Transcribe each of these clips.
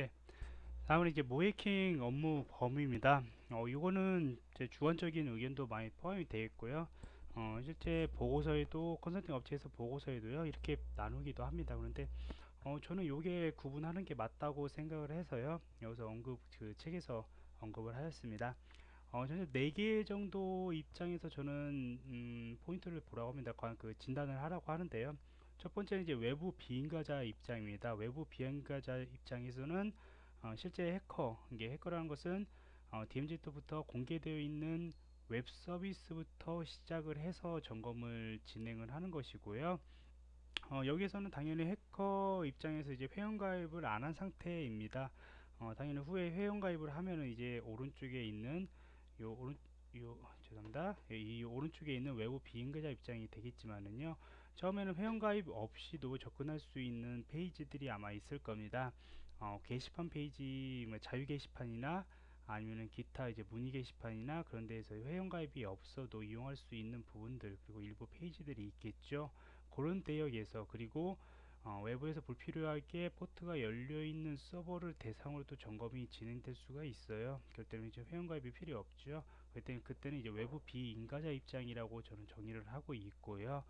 네. 다음은 이제 모해킹 업무 범위입니다. 어, 이거는 제 주관적인 의견도 많이 포함이 되어 있고요. 어, 실제 보고서에도 컨설팅 업체에서 보고서에도요 이렇게 나누기도 합니다. 그런데 어, 저는 이게 구분하는 게 맞다고 생각을 해서요 여기서 언급 그 책에서 언급을 하였습니다. 어, 저는 4개 정도 입장에서 저는 음, 포인트를 보라고 합니다. 그 진단을 하라고 하는데요. 첫 번째는 이제 외부 비인가자 입장입니다. 외부 비인가자 입장에서는 어, 실제 해커, 이게 해커라는 것은 어, DMZ부터 공개되어 있는 웹 서비스부터 시작을 해서 점검을 진행을 하는 것이고요. 어, 여기에서는 당연히 해커 입장에서 이제 회원가입을 안 한 상태입니다. 어, 당연히 후에 회원가입을 하면은 이제 오른쪽에 있는 요 오른 요 죄송합니다. 이 오른쪽에 있는 외부 비인가자 입장이 되겠지만은요. 처음에는 회원가입 없이도 접근할 수 있는 페이지들이 아마 있을 겁니다. 어, 게시판 페이지 뭐 자유 게시판이나 아니면은 기타 이제 문의 게시판이나 그런 데에서 회원가입이 없어도 이용할 수 있는 부분들 그리고 일부 페이지들이 있겠죠. 그런 대역에서 그리고 어, 외부에서 불필요하게 포트가 열려 있는 서버를 대상으로 또 점검이 진행될 수가 있어요. 그럴 때는 이제 회원가입이 필요 없죠. 그때는 그때는 이제 외부 비인가자 입장이라고 저는 정의를 하고 있고요.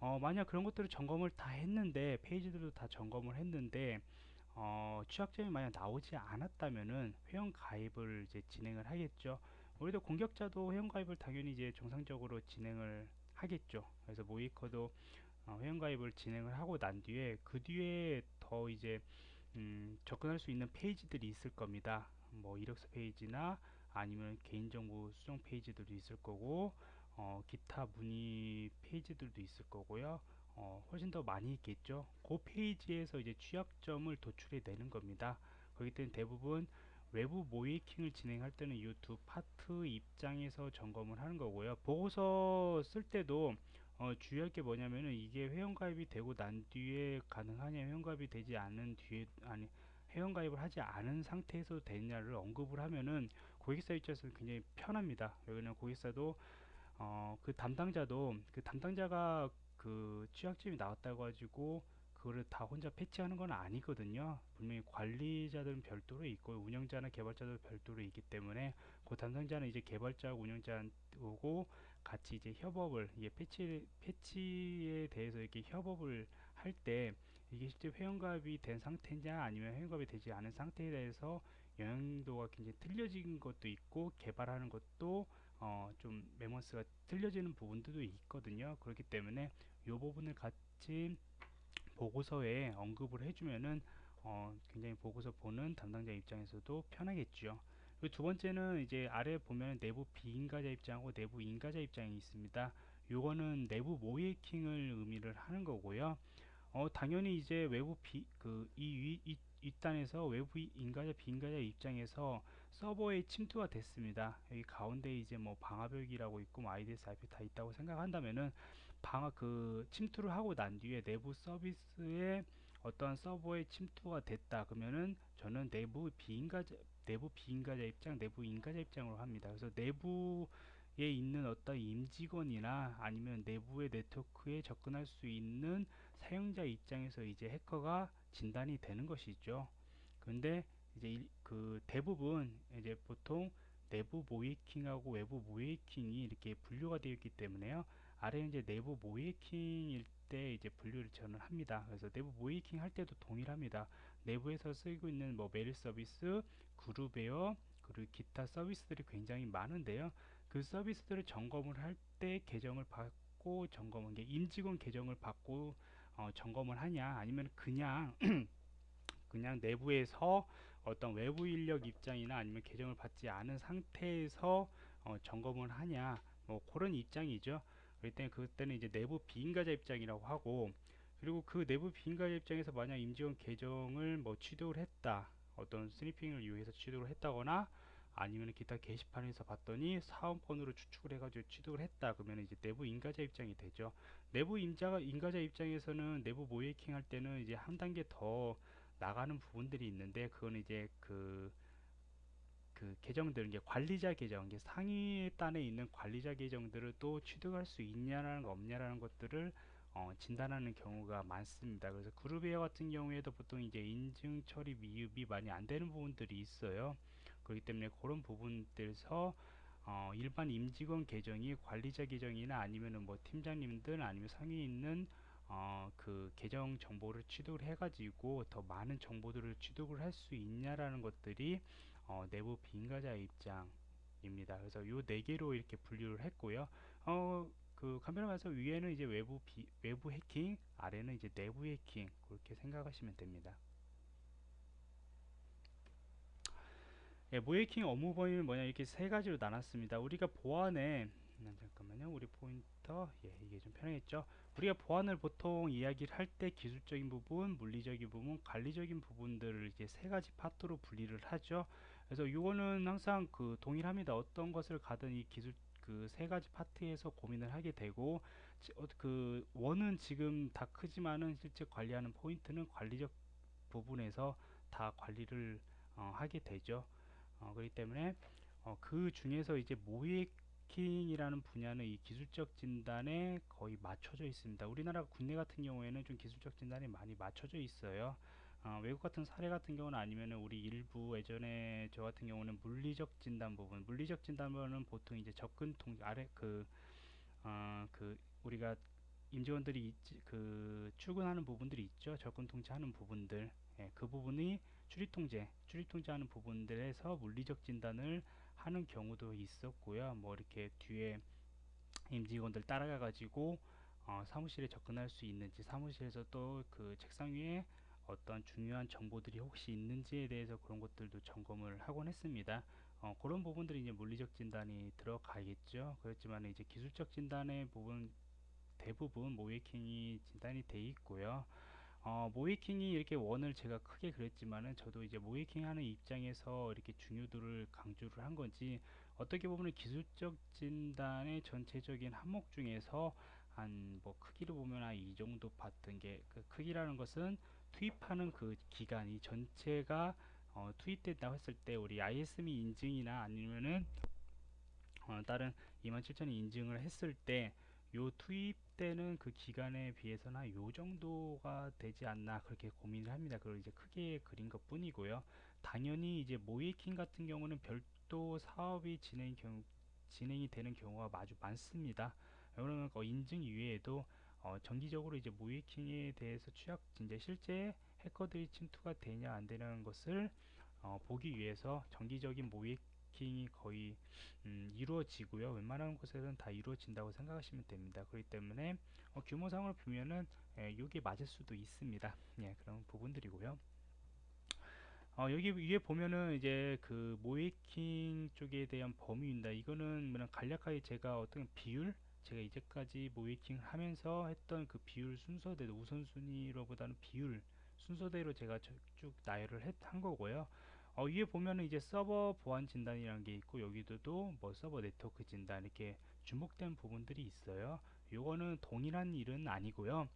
어, 만약 그런 것들을 점검을 다 했는데 페이지들도 다 점검을 했는데 어, 취약점이 만약 나오지 않았다면은 회원 가입을 이제 진행을 하겠죠. 우리도 공격자도 회원 가입을 당연히 이제 정상적으로 진행을 하겠죠. 그래서 모이커도 어, 회원 가입을 진행을 하고 난 뒤에 그 뒤에 더 이제 음, 접근할 수 있는 페이지들이 있을 겁니다. 뭐 이력서 페이지나 아니면 개인정보 수정 페이지들도 있을 거고 어, 기타 문의 페이지들도 있을 거고요. 어, 훨씬 더 많이 있겠죠. 그 페이지에서 이제 취약점을 도출해 내는 겁니다. 그렇기 때문에 대부분 외부 모이킹을 진행할 때는 이 두 파트 입장에서 점검을 하는 거고요. 보고서 쓸 때도 어, 주의할 게 뭐냐면은 이게 회원가입이 되고 난 뒤에 가능하냐 회원가입이 되지 않은 뒤에 아니 회원가입을 하지 않은 상태에서 되냐를 언급을 하면은 고객사 입장에서는 굉장히 편합니다 왜냐면 고객사도 어, 그 담당자도 그 담당자가 그 취약점이 나왔다고 가지고 그거를 다 혼자 패치하는 건 아니거든요. 분명히 관리자들은 별도로 있고 운영자나 개발자도 별도로 있기 때문에 그 담당자는 이제 개발자 운영자고 같이 이제 협업을 이게 패치 패치에 대해서 이렇게 협업을 할 때 이게 실제 회원가입이 된 상태냐 아니면 회원가입이 되지 않은 상태에 대해서 영향도가 굉장히 틀려진 것도 있고 개발하는 것도 어, 좀 메모스가 틀려지는 부분들도 있거든요 그렇기 때문에 이 부분을 같이 보고서에 언급을 해주면은 어, 굉장히 보고서 보는 담당자 입장에서도 편하겠죠. 두 번째는 이제 아래 보면 내부 비인가자 입장하고 내부 인가자 입장이 있습니다. 요거는 내부 모이킹을 의미를 하는 거고요. 어, 당연히 이제 외부 비, 그, 이, 이, 윗단에서 외부 인가자 비인가자 입장에서 서버에 침투가 됐습니다. 여기 가운데 이제 뭐 방화벽이라고 있고 뭐 IDS, IP 다 있다고 생각한다면은 방화 그 침투를 하고 난 뒤에 내부 서비스에 어떠한 서버에 침투가 됐다 그러면은 저는 내부 비인가자 내부 비인가자 입장, 내부 인가자 입장으로 합니다. 그래서 내부에 있는 어떤 임직원이나 아니면 내부의 네트워크에 접근할 수 있는 사용자 입장에서 이제 해커가 진단이 되는 것이죠. 근데 이제 그 대부분 이제 보통 내부 모이킹하고 외부 모이킹이 이렇게 분류가 되어 있기 때문에요. 아래 이제 내부 모이킹일 때 이제 분류를 저는 합니다. 그래서 내부 모이킹 할 때도 동일합니다. 내부에서 쓰고 있는 뭐 메일 서비스, 그룹웨어, 그리고 기타 서비스들이 굉장히 많은데요. 그 서비스들을 점검을 할 때 계정을 받고 점검은 게 임직원 계정을 받고 어, 점검을 하냐 아니면 그냥 그냥 내부에서 어떤 외부 인력 입장이나 아니면 계정을 받지 않은 상태에서 어, 점검을 하냐 뭐 그런 입장이죠. 그럴 때는 그때는 이제 내부 비인가자 입장이라고 하고 그리고 그 내부 비인가자 입장에서 만약 임직원 계정을 뭐 취득을 했다 어떤 스니핑을 이용해서 취득을 했다거나 아니면 기타 게시판에서 봤더니 사원번호로 추측을 해가지고 취득을 했다 그러면 이제 내부 인가자 입장이 되죠. 내부 임자가 인가자 입장에서는 내부 모이킹 할 때는 이제 한 단계 더 나가는 부분들이 있는데 그거는 이제 그 그 계정들 이제 관리자 계정 이제 상위 단에 있는 관리자 계정들을 또 취득할 수 있냐라는 거 없냐라는 것들을 어, 진단하는 경우가 많습니다. 그래서 그룹웨어 같은 경우에도 보통 이제 인증 처리 미흡이 많이 안 되는 부분들이 있어요. 그렇기 때문에 그런 부분들에서 어, 일반 임직원 계정이 관리자 계정이나 아니면은 뭐 팀장님들 아니면 상위 있는 어, 그 계정 정보를 취득을 해가지고 더 많은 정보들을 취득을 할 수 있냐라는 것들이 어, 내부 비인가자 입장입니다. 그래서 요 네 개로 이렇게 분류를 했고요. 어, 그 카메라에서 위에는 이제 외부 비, 외부 해킹, 아래는 이제 내부 해킹 그렇게 생각하시면 됩니다. 예, 모해킹 업무 범위는 뭐냐 이렇게 세 가지로 나눴습니다. 우리가 보안에 음, 잠깐만요. 우리 포인터 예, 이게 좀 편하겠죠. 우리가 보안을 보통 이야기를 할 때 기술적인 부분, 물리적인 부분, 관리적인 부분들을 이제 세 가지 파트로 분리를 하죠. 그래서 이거는 항상 그 동일합니다. 어떤 것을 가든 이 기술 그 세 가지 파트에서 고민을 하게 되고 어, 그 원은 지금 다 크지만은 실제 관리하는 포인트는 관리적 부분에서 다 관리를 어, 하게 되죠. 어, 그렇기 때문에 어, 그 중에서 이제 모 이킹이라는 분야는 이 기술적 진단에 거의 맞춰져 있습니다. 우리나라 국내 같은 경우에는 좀 기술적 진단이 많이 맞춰져 있어요. 어, 외국 같은 사례 같은 경우는 아니면 우리 일부 예전에 저 같은 경우는 물리적 진단 부분, 물리적 진단은 보통 이제 접근 통 아래 그, 어, 그 우리가 임직원들이 있지, 그 출근하는 부분들이 있죠. 접근 통제하는 부분들, 예, 그 부분이 출입 통제, 출입 통제하는 부분들에서 물리적 진단을 하는 경우도 있었고요. 뭐 이렇게 뒤에 임직원들 따라가 가지고 어, 사무실에 접근할 수 있는지 사무실에서 또 그 책상 위에 어떤 중요한 정보들이 혹시 있는지에 대해서 그런 것들도 점검을 하곤 했습니다. 어, 그런 부분들이 이제 물리적 진단이 들어가겠죠. 그렇지만 이제 기술적 진단의 부분 대부분 모이킹이 진단이 돼 있고요. 어, 모이킹이 이렇게 원을 제가 크게 그렸지만은 저도 이제 모이킹 하는 입장에서 이렇게 중요도를 강조를 한 건지 어떻게 보면 기술적 진단의 전체적인 항목 중에서 한 뭐 크기로 보면 한 이 정도 봤던 게 그 크기라는 것은 투입하는 그 기간이 전체가 어, 투입된다고 했을 때 우리 ISMI 인증이나 아니면은 어, 다른 27000이 인증을 했을 때 요 투입되는 그 기간에 비해서는 요 정도가 되지 않나 그렇게 고민을 합니다. 그걸 이제 크게 그린 것 뿐이고요. 당연히 이제 모이킹 같은 경우는 별도 사업이 진행 경우, 진행이 되는 경우가 아주 많습니다. 그러면 그 인증 이외에도 어, 정기적으로 이제 모이킹에 대해서 취약 이제 실제 해커들이 침투가 되냐 안 되냐는 것을 어, 보기 위해서 정기적인 모이킹 이 거의 음, 이루어지고요. 웬만한 곳에서는 다 이루어진다고 생각하시면 됩니다. 그렇기 때문에 어, 규모상으로 보면은 예, 이게 맞을 수도 있습니다. 예, 그런 부분들이고요. 어, 여기 위에 보면은 이제 그 모이킹 쪽에 대한 범위입니다. 이거는 그냥 간략하게 제가 어떤 비율 제가 이제까지 모이킹 하면서 했던 그 비율 순서대로 우선순위로보다는 비율 순서대로 제가 쭉 나열을 했, 한 거고요. 어, 위에 보면은 이제 서버 보안 진단이라는 게 있고 여기도도 뭐 서버 네트워크 진단 이렇게 중복된 부분들이 있어요. 요거는 동일한 일은 아니고요.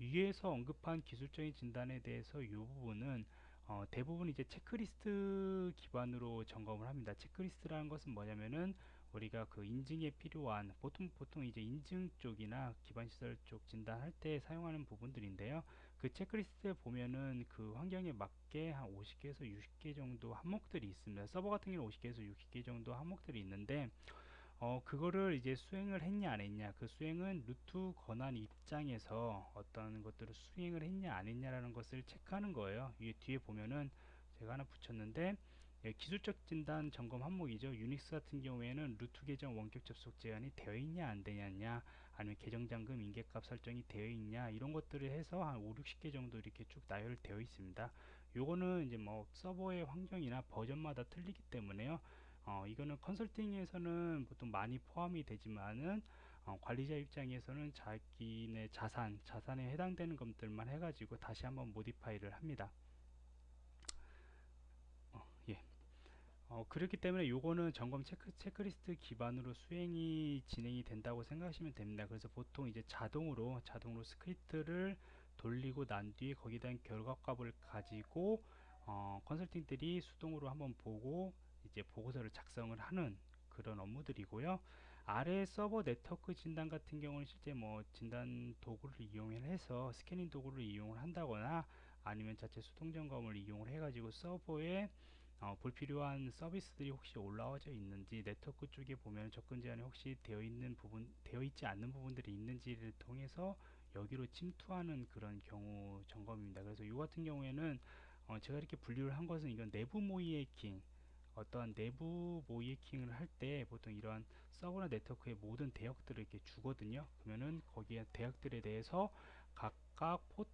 위에서 언급한 기술적인 진단에 대해서 이 부분은 어, 대부분 이제 체크리스트 기반으로 점검을 합니다. 체크리스트라는 것은 뭐냐면은 우리가 그 인증에 필요한 보통 보통 이제 인증 쪽이나 기반 시설 쪽 진단할 때 사용하는 부분들인데요. 그 체크리스트에 보면은 그 환경에 맞게 한 50개에서 60개 정도 항목들이 있습니다. 서버 같은 경우는 50개에서 60개 정도 항목들이 있는데 어 그거를 이제 수행을 했냐 안 했냐 그 수행은 루트 권한 입장에서 어떤 것들을 수행을 했냐 안 했냐라는 것을 체크하는 거예요. 이 뒤에 보면은 제가 하나 붙였는데 예, 기술적 진단 점검 항목이죠. 유닉스 같은 경우에는 루트 계정 원격 접속 제한이 되어 있냐 안 되냐 아니면 계정 잠금 임계값 설정이 되어 있냐 이런 것들을 해서 한 5, 60개 정도 이렇게 쭉 나열되어 있습니다. 요거는 이제 뭐 서버의 환경이나 버전마다 틀리기 때문에요. 어, 이거는 컨설팅에서는 보통 많이 포함이 되지만은 어, 관리자 입장에서는 자기네 자산, 자산에 해당되는 것들만 해가지고 다시 한번 modify를 합니다. 어, 그렇기 때문에 요거는 점검 체크, 체크리스트 기반으로 수행이 진행이 된다고 생각하시면 됩니다. 그래서 보통 이제 자동으로 자동으로 스크립트를 돌리고 난 뒤에 거기에 대한 결과값을 가지고 어, 컨설턴트들이 수동으로 한번 보고 이제 보고서를 작성을 하는 그런 업무들이고요. 아래 서버 네트워크 진단 같은 경우는 실제 뭐 진단 도구를 이용해서 스캐닝 도구를 이용을 한다거나 아니면 자체 수동 점검을 이용을 해가지고 서버에 어, 불필요한 서비스들이 혹시 올라와져 있는지 네트워크 쪽에 보면 접근 제한이 혹시 되어 있는 부분 되어 있지 않는 부분들이 있는지를 통해서 여기로 침투하는 그런 경우 점검입니다. 그래서 이 같은 경우에는 어, 제가 이렇게 분류를 한 것은 이건 내부 모의 해킹 어떠한 내부 모의 해킹을 할 때 보통 이러한 서버나 네트워크의 모든 대역들을 이렇게 주거든요. 그러면은 거기에 대역들에 대해서 각각 포트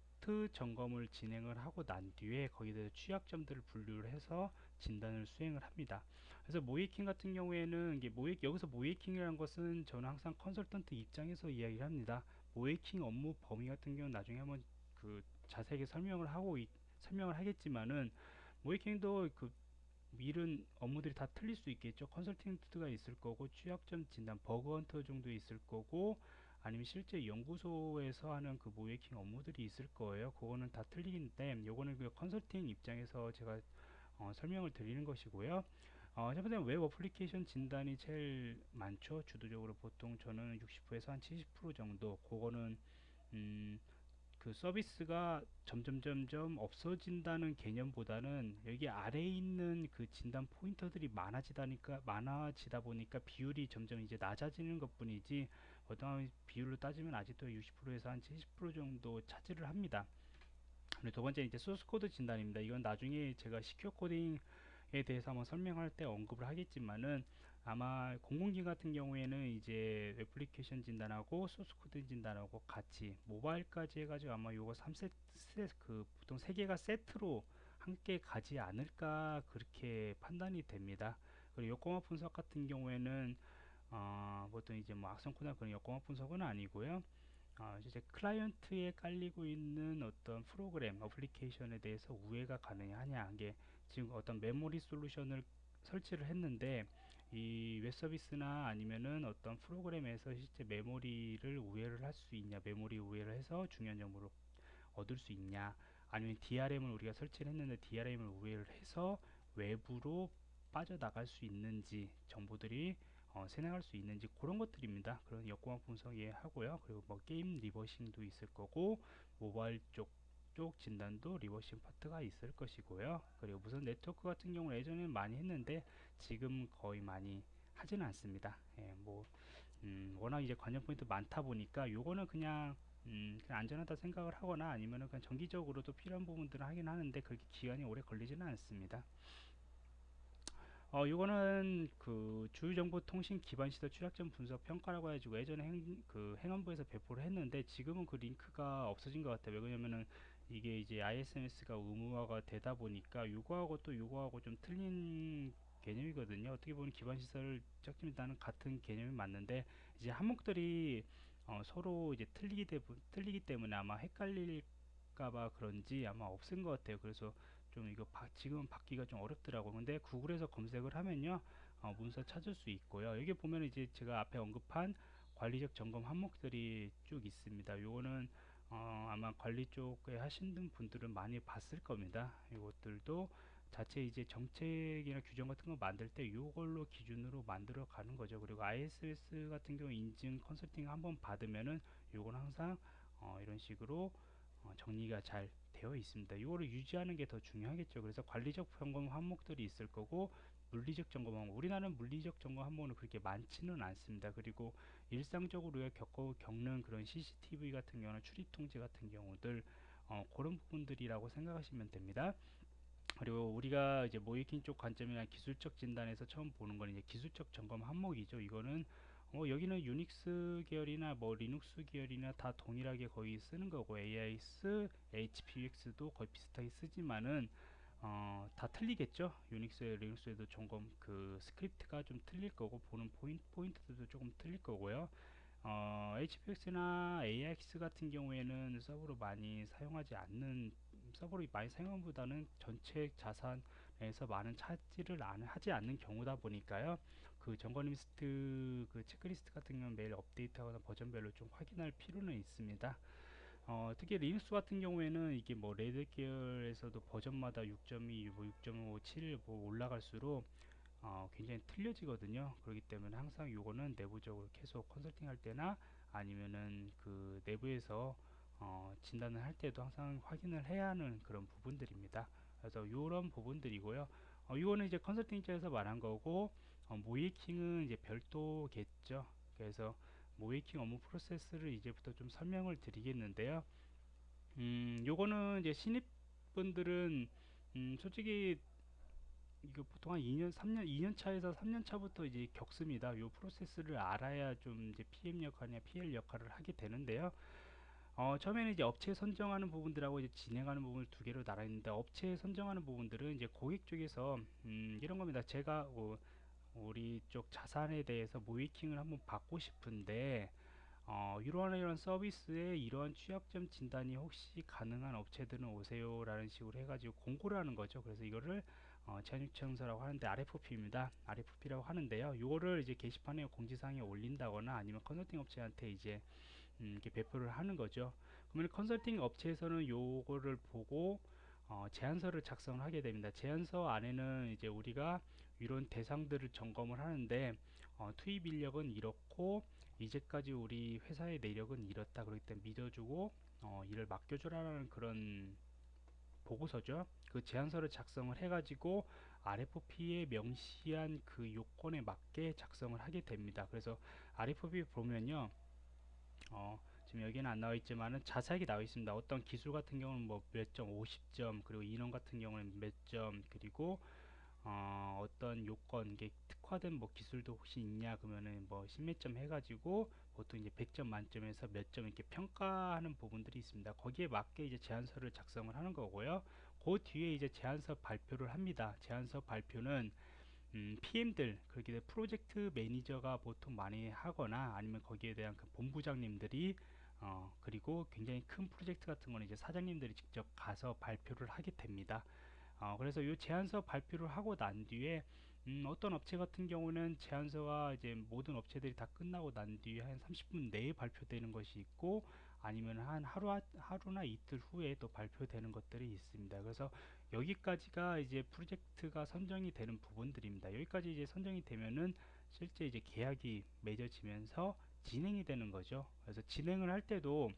점검을 진행을 하고 난 뒤에 거기에 대해서 취약점들을 분류를 해서 진단을 수행을 합니다. 그래서 모의 해킹 같은 경우에는 이게 모의 여기서 모의 해킹이라는 것은 저는 항상 컨설턴트 입장에서 이야기를 합니다. 모의해킹 업무 범위 같은 경우는 나중에 한번 그 자세하게 설명을 하고 이, 설명을 하겠지만은 모의해킹도 그 맡은 업무들이 다 틀릴 수 있겠죠. 컨설턴트가 있을 거고 취약점 진단, bug hunter 정도 있을 거고 아니면 실제 연구소에서 하는 그 모의해킹 업무들이 있을 거예요. 그거는 다 틀린 건데 요거는 그 컨설팅 입장에서 제가 어, 설명을 드리는 것이고요. 어, 첫 번째 웹 어플리케이션 진단이 제일 많죠. 주도적으로 보통 저는 60%에서 한 70% 정도. 그거는 음, 그 서비스가 점점 점점 없어진다는 개념보다는 여기 아래에 있는 그 진단 포인터들이 많아지다니까 많아지다 보니까 비율이 점점 이제 낮아지는 것뿐이지 어떤 비율로 따지면 아직도 60%에서 한 70% 정도 차지를 합니다. 그리고 두 번째 이제 소스 코드 진단입니다. 이건 나중에 제가 secure coding에 대해서 한번 설명할 때 언급을 하겠지만은 아마 공공기관 같은 경우에는 이제 애플리케이션 진단하고 소스 코드 진단하고 같이 모바일까지 해가지고 아마 요거 3세 그 보통 세 개가 세트로 함께 가지 않을까 그렇게 판단이 됩니다. 그리고 역공학 분석 같은 경우에는 어, 보통 이제 뭐 악성 코드나 그런 역공학 분석은 아니고요. 어, 이제 클라이언트에 깔리고 있는 어떤 프로그램, 어플리케이션에 대해서 우회가 가능하냐 이게 지금 어떤 메모리 솔루션을 설치를 했는데 이 웹서비스나 아니면은 어떤 프로그램에서 실제 메모리를 우회를 할 수 있냐 메모리 우회를 해서 중요한 정보를 얻을 수 있냐 아니면 DRM을 우리가 설치를 했는데 DRM을 우회를 해서 외부로 빠져나갈 수 있는지 정보들이 어, 생성할 수 있는지 그런 것들입니다. 그런 역공학 분석 예 하고요. 그리고 뭐 게임 reversing도 있을 거고 모바일 쪽, 쪽 진단도 reversing 파트가 있을 것이고요. 그리고 무슨 네트워크 같은 경우는 예전에는 많이 했는데 지금 거의 많이 하지는 않습니다. 예, 뭐 음, 워낙 이제 관전 포인트 많다 보니까 요거는 그냥 음, 안전하다 생각을 하거나 아니면은 그냥 정기적으로도 필요한 부분들을 하긴 하는데 그렇게 기간이 오래 걸리지는 않습니다. 어, 이거는 그 주요정보통신 기반 시설 취약점 분석 평가라고 해가지고 예전에 행, 그 행안부에서 배포를 했는데 지금은 그 링크가 없어진 것 같아요. 왜냐면은 이게 이제 ISMS가 의무화가 되다 보니까 요거하고 또 요거하고 좀 틀린 개념이거든요. 어떻게 보면 기반 시설 취약점이라는 같은 개념이 맞는데 이제 항목들이 어, 서로 이제 틀리기, 때, 틀리기 때문에 아마 헷갈릴까봐 그런지 아마 없은 것 같아요. 그래서 좀 이거 바, 지금 받기가 좀 어렵더라고 근데 구글에서 검색을 하면요 어, 문서 찾을 수 있고요. 여기 보면 이제 제가 앞에 언급한 관리적 점검 항목들이 쭉 있습니다. 요거는 어, 아마 관리 쪽에 하신 분들은 많이 봤을 겁니다. 이것들도 자체 이제 정책이나 규정 같은 거 만들 때 이걸로 기준으로 만들어 가는 거죠. 그리고 ISS 같은 경우 인증 컨설팅 한번 받으면은 요건 항상 어, 이런 식으로 어, 정리가 잘 되어 있습니다. 이거를 유지하는 게 더 중요하겠죠. 그래서 관리적 점검 항목들이 있을 거고 물리적 점검 항목 우리나라는 물리적 점검 항목은 그렇게 많지는 않습니다. 그리고 일상적으로 우리가 겪어 겪는 그런 CCTV 같은 경우는 출입 통제 같은 경우들 어, 그런 부분들이라고 생각하시면 됩니다. 그리고 우리가 이제 모이킹 쪽 관점이나 기술적 진단에서 처음 보는 건 이제 기술적 점검 항목이죠. 이거는 어, 여기는 유닉스 계열이나 뭐 리눅스 계열이나 다 동일하게 거의 쓰는 거고 AIX, HP-UX도 거의 비슷하게 쓰지만은 어, 다 틀리겠죠. 유닉스, 리눅스에도 점검 그 스크립트가 좀 틀릴 거고 보는 포인트, 포인트들도 조금 틀릴 거고요. 어, HP-UX나 AIX 같은 경우에는 서버로 많이 사용하지 않는 서버로 많이 사용보다는 전체 자산에서 많은 차지를 안, 하지 않는 경우다 보니까요. 그 점검 리스트 그 체크리스트 같은 경우는 매일 업데이트하거나 버전별로 좀 확인할 필요는 있습니다. 어, 특히 리눅스 같은 경우에는 이게 뭐 레드 계열에서도 버전마다 6.2, 뭐 6.5, 7, 뭐 올라갈수록 어, 굉장히 틀려지거든요. 그렇기 때문에 항상 요거는 내부적으로 계속 컨설팅 할 때나 아니면은 그 내부에서 어, 진단을 할 때도 항상 확인을 해야 하는 그런 부분들입니다. 그래서 이런 부분들이고요. 어, 이거는 이제 컨설팅 입장에서 말한 거고 어, 모이킹은 이제 별도겠죠. 그래서 모이킹 업무 프로세스를 이제부터 좀 설명을 드리겠는데요. 음, 요거는 이제 신입분들은 음, 솔직히 이거 보통 한 2년, 3년, 2년 차에서 3년 차부터 이제 겪습니다. 요 프로세스를 알아야 좀 이제 PM 역할이나 PL 역할을 하게 되는데요. 어, 처음에는 이제 업체 선정하는 부분들하고 이제 진행하는 부분을 두 개로 나눠 있는데 업체 선정하는 부분들은 이제 고객 쪽에서 음, 이런 겁니다. 제가 어, 우리 쪽 자산에 대해서 모이킹을 한번 받고 싶은데 어, 이러한 이런 서비스에 이러한 취약점 진단이 혹시 가능한 업체들은 오세요? 라는 식으로 해가지고 공고를 하는 거죠. 그래서 이거를 어, 제휴청서라고 하는데 RFP입니다. RFP라고 하는데요. 이거를 이제 게시판에 공지사항에 올린다거나 아니면 컨설팅 업체한테 이제 음, 이렇게 배포를 하는 거죠. 그러면 컨설팅 업체에서는 요거를 보고 어, 제안서를 작성을 하게 됩니다. 제안서 안에는 이제 우리가 이런 대상들을 점검을 하는데 어, 투입 인력은 이렇고 이제까지 우리 회사의 내력은 이렇다 그렇기 때문에 믿어주고 어, 일을 맡겨주라는 그런 보고서죠. 그 제안서를 작성을 해 가지고 RFP에 명시한 그 요건에 맞게 작성을 하게 됩니다. 그래서 RFP 보면요. 어, 지금 여기는 안 나와 있지만은 자세하게 나와 있습니다. 어떤 기술 같은 경우는 뭐 몇 점, 50점, 그리고 인원 같은 경우는 몇 점, 그리고 어, 떤 요건, 이게 특화된 뭐 기술도 혹시 있냐 그러면은 뭐 십몇 점 해가지고 보통 이제 100점 만점에서 몇 점 이렇게 평가하는 부분들이 있습니다. 거기에 맞게 이제 제안서를 작성을 하는 거고요. 그 뒤에 이제 제안서 발표를 합니다. 제안서 발표는 음, PM들 그렇게 프로젝트 매니저가 보통 많이 하거나 아니면 거기에 대한 그 본부장님들이 어, 그리고 굉장히 큰 프로젝트 같은 거는 이제 사장님들이 직접 가서 발표를 하게 됩니다. 어, 그래서 이 제안서 발표를 하고 난 뒤에 음, 어떤 업체 같은 경우는 제안서가 이제 모든 업체들이 다 끝나고 난 뒤에 한 30분 내에 발표되는 것이 있고 아니면 한 하루 하루나 이틀 후에 또 발표되는 것들이 있습니다. 그래서 여기까지가 이제 프로젝트가 선정이 되는 부분들입니다. 여기까지 이제 선정이 되면은 실제 이제 계약이 맺어지면서 진행이 되는 거죠. 그래서 진행을 할 때도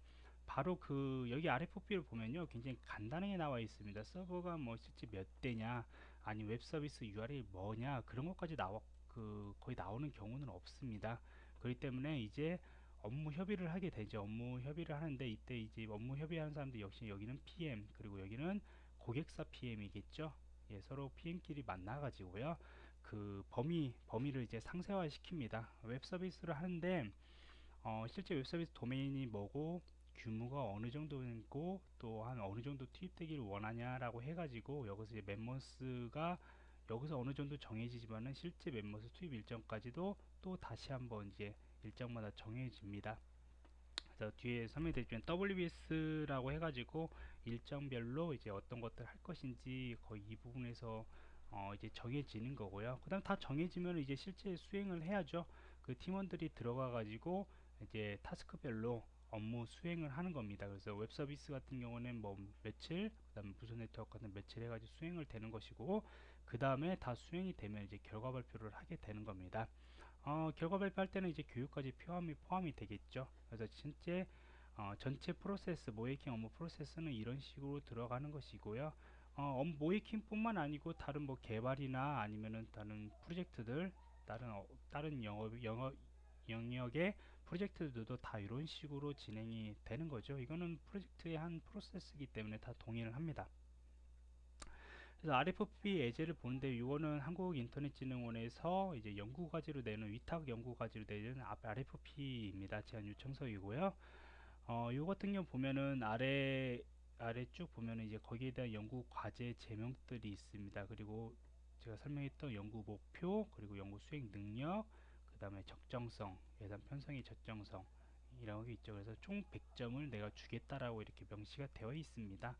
바로 그 여기 RFP를 보면요 굉장히 간단하게 나와 있습니다. 서버가 뭐 실제 몇 대냐 아니 웹 서비스 URL이 뭐냐 그런 것까지 나와 그 거의 나오는 경우는 없습니다. 그렇기 때문에 이제 업무 협의를 하게 되죠. 업무 협의를 하는데 이때 이제 업무 협의하는 사람들 역시 여기는 PM 그리고 여기는 고객사 PM이겠죠? 예, 서로 PM끼리 만나 가지고요. 그 범위 범위를 이제 상세화 시킵니다. 웹 서비스를 하는데 어, 실제 웹 서비스 도메인이 뭐고 규모가 어느 정도고 또 한 어느 정도 투입되기를 원하냐라고 해가지고 여기서 이제 멤버스가 여기서 어느 정도 정해지지만은 실제 멤버스 투입 일정까지도 또 다시 한번 이제 일정마다 정해집니다. 그래서 뒤에 설명드리면 WBS라고 해가지고 일정별로 이제 어떤 것들 할 것인지 거의 이 부분에서 어 이제 정해지는 거고요. 그 다음 다 정해지면 이제 실제 수행을 해야죠. 그 팀원들이 들어가 가지고 이제 task별로 업무 수행을 하는 겁니다. 그래서 웹 서비스 같은 경우는 뭐 며칠, 그다음에 무슨 네트워크 같은 며칠 해가지고 수행을 되는 것이고, 그 다음에 다 수행이 되면 이제 결과 발표를 하게 되는 겁니다. 어, 결과 발표할 때는 이제 교육까지 포함이 포함이 되겠죠. 그래서 실제 어, 전체 프로세스, 모이킹 업무 프로세스는 이런 식으로 들어가는 것이고요. 어, 모이킹뿐만 아니고 다른 뭐 개발이나 아니면은 다른 프로젝트들, 다른 어, 다른 영업 영업 영역의 프로젝트들도 다 이런 식으로 진행이 되는 거죠. 이거는 프로젝트의 한 프로세스이기 때문에 다 동의를 합니다. 그래서 RFP 예제를 보는데 이거는 한국인터넷진흥원에서 이제 연구과제로 내는 위탁 연구과제로 내는 RFP입니다. 제안 요청서이고요. 어, 요 같은 경우 보면은 아래 아래 쭉 보면은 이제 거기에 대한 연구 과제 제명들이 있습니다. 그리고 제가 설명했던 연구 목표 그리고 연구 수행 능력 그 다음에 적정성 예산 편성의 적정성 이라고 있죠. 그래서 총 100점을 내가 주겠다라고 이렇게 명시가 되어 있습니다.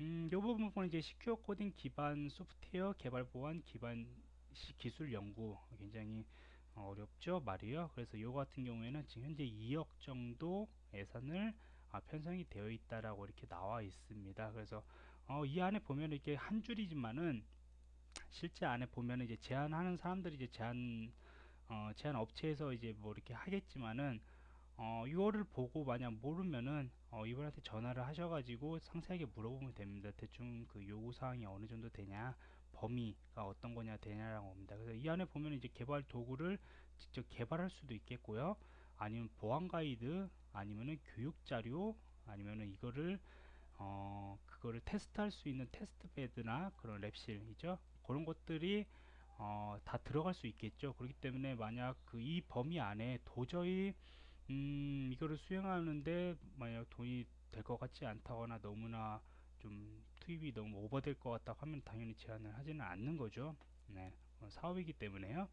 음, 요 부분은 이제 시큐어 코딩 기반 소프트웨어 개발 보안 기반 기술 연구 굉장히 어렵죠 말이요. 그래서 요 같은 경우에는 지금 현재 2억 정도 예산을 아, 편성이 되어 있다라고 이렇게 나와 있습니다. 그래서 어, 이 안에 보면 이렇게 한 줄이지만은 실제 안에 보면은 이제 제안하는 사람들이 이제 제안 어, 제안 업체에서 이제 뭐 이렇게 하겠지만은 어, 이거를 보고 만약 모르면은 어, 이분한테 전화를 하셔가지고 상세하게 물어보면 됩니다. 대충 그 요구 사항이 어느 정도 되냐, 범위가 어떤 거냐 되냐라고 합니다. 그래서 이 안에 보면 이제 개발 도구를 직접 개발할 수도 있겠고요. 아니면 보안 가이드, 아니면은 교육 자료, 아니면은 이거를 어, 그거를 테스트할 수 있는 테스트 베드나 그런 랩실이죠. 그런 것들이 어, 다 들어갈 수 있겠죠. 그렇기 때문에 만약 그 이 범위 안에 도저히 음, 이거를 수행하는데 만약 돈이 될 것 같지 않다거나 너무나 좀 투입이 너무 오버될 것 같다 하면 당연히 제한을 하지는 않는 거죠. 네, 어, 사업이기 때문에요.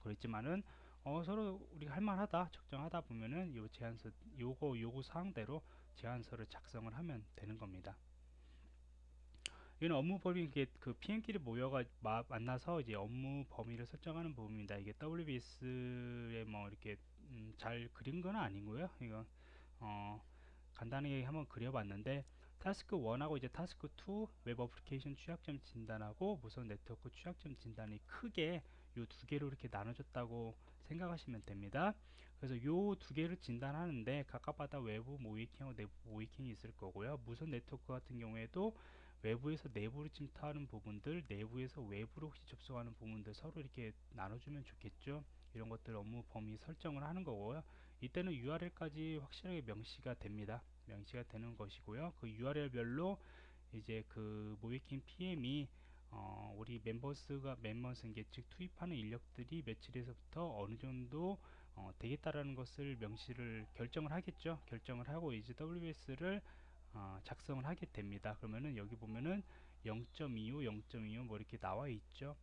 그렇지만은 어, 서로 우리가 할만하다 적정하다 보면은 요 제안서 요거 요구 사항대로 제안서를 작성을 하면 되는 겁니다. 이는 업무 범위 이게 그 PM끼리 모여가 마, 만나서 이제 업무 범위를 설정하는 부분입니다. 이게 WBS에 뭐 이렇게 음, 잘 그린 건 아니고요. 이거 어, 간단하게 한번 그려봤는데 task 1하고 이제 task 2 웹 어플리케이션 취약점 진단하고 무선 네트워크 취약점 진단이 크게 이 두 개로 이렇게 나눠졌다고 생각하시면 됩니다. 그래서 요 두 개를 진단하는데 각각마다 외부 모의해킹하고 내부 모의해킹이 있을 거고요. 무선 네트워크 같은 경우에도 외부에서 내부로 침투하는 부분들, 내부에서 외부로 혹시 접속하는 부분들 서로 이렇게 나눠주면 좋겠죠. 이런 것들 업무 범위 설정을 하는 거고요. 이때는 URL까지 확실하게 명시가 됩니다. 명시가 되는 것이고요. 그 URL별로 이제 그 모이킹 PM이 어, 우리 멤버스가 멤버스 즉 투입하는 인력들이 며칠에서부터 어느 정도 어, 되겠다라는 것을 명시를 결정을 하겠죠. 결정을 하고 이제 WS를 어, 작성을 하게 됩니다. 그러면은 여기 보면은 0.25, 0.25뭐 이렇게 나와 있죠.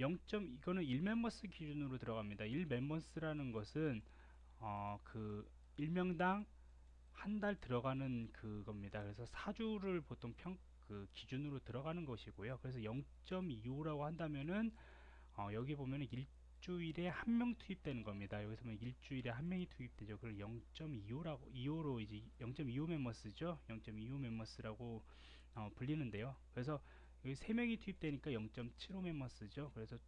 0. 이거는 1멤버스 기준으로 들어갑니다. 1멤버스라는 것은 어, 그 1명당 한 달 들어가는 그겁니다. 그래서 4주를 보통 평, 그 기준으로 들어가는 것이고요. 그래서 0.25라고 한다면은 어, 여기 보면은 일주일에 한 명 투입되는 겁니다. 여기서 보면 일주일에 한 명이 투입되죠. 그걸 0.25라고 2호로 이제 0.25 멤버스죠. 0.25 멤버스라고 어, 불리는데요. 그래서 여기 세 명이 투입되니까 0.75 멤버스죠. 그래서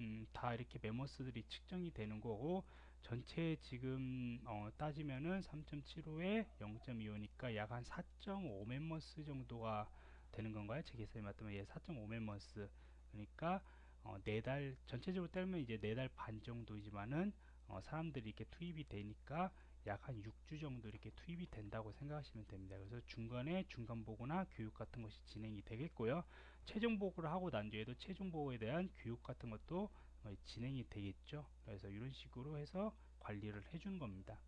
음, 다 이렇게 멤버스들이 측정이 되는 거고 전체 지금 어, 따지면은 3.75에 0.25니까 약 한 4.5 멤버스 정도가 되는 건가요? 제 계산에 맞다면 예, 4.5 멤버스 그러니까 어, 네달 전체적으로 따면 이제 네 달 반 정도이지만은 어, 사람들이 이렇게 투입이 되니까 약 한 6주 정도 이렇게 투입이 된다고 생각하시면 됩니다. 그래서 중간에 중간 보고나 교육 같은 것이 진행이 되겠고요. 최종 보고를 하고 난 뒤에도 최종 보고에 대한 교육 같은 것도 어, 진행이 되겠죠. 그래서 이런 식으로 해서 관리를 해주는 겁니다.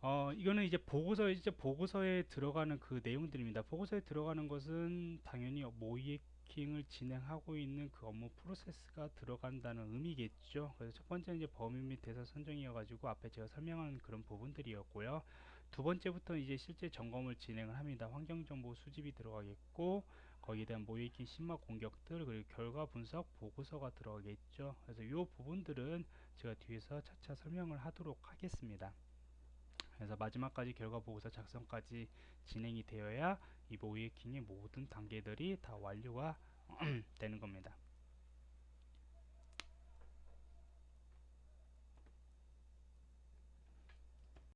어, 이거는 이제 보고서 이제 보고서에 들어가는 그 내용들입니다. 보고서에 들어가는 것은 당연히 모 이킹을 진행하고 있는 그 업무 프로세스가 들어간다는 의미겠죠. 그래서 첫 번째는 이제 범위 및 대사 선정이어가지고 앞에 제가 설명한 그런 부분들이었고요. 두 번째부터 이제 실제 점검을 진행을 합니다. 환경 정보 수집이 들어가겠고 거기에 대한 모이킹 심화 공격들 그리고 결과 분석 보고서가 들어가겠죠. 그래서 이 부분들은 제가 뒤에서 차차 설명을 하도록 하겠습니다. 그래서 마지막까지 결과 보고서 작성까지 진행이 되어야 이 모이킹의 모든 단계들이 다 완료가 되는 겁니다.